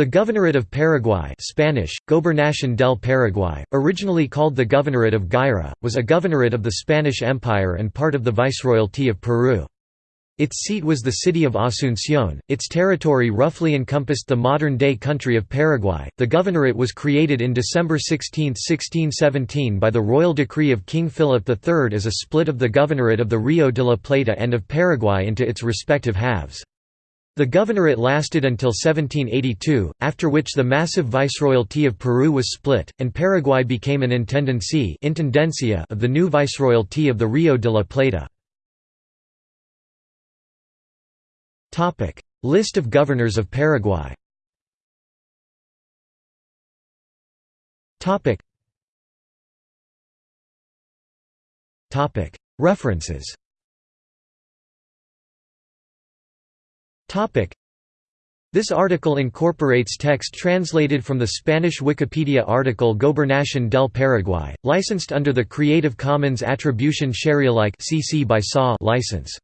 The Governorate of Paraguay Spanish, Gobernación del Paraguay, originally called the Governorate of Guaira, was a governorate of the Spanish Empire and part of the Viceroyalty of Peru. Its seat was the city of Asunción. Its territory roughly encompassed the modern-day country of Paraguay. The governorate was created in December 16, 1617 by the royal decree of King Philip III as a split of the governorate of the Rio de la Plata and of Paraguay into its respective halves. The governorate lasted until 1782, after which the massive viceroyalty of Peru was split, and Paraguay became an intendencia of the new viceroyalty of the Rio de la Plata. List of governors of Paraguay. References This article incorporates text translated from the Spanish Wikipedia article Gobernación del Paraguay, licensed under the Creative Commons Attribution Share Alike (CC by SA license.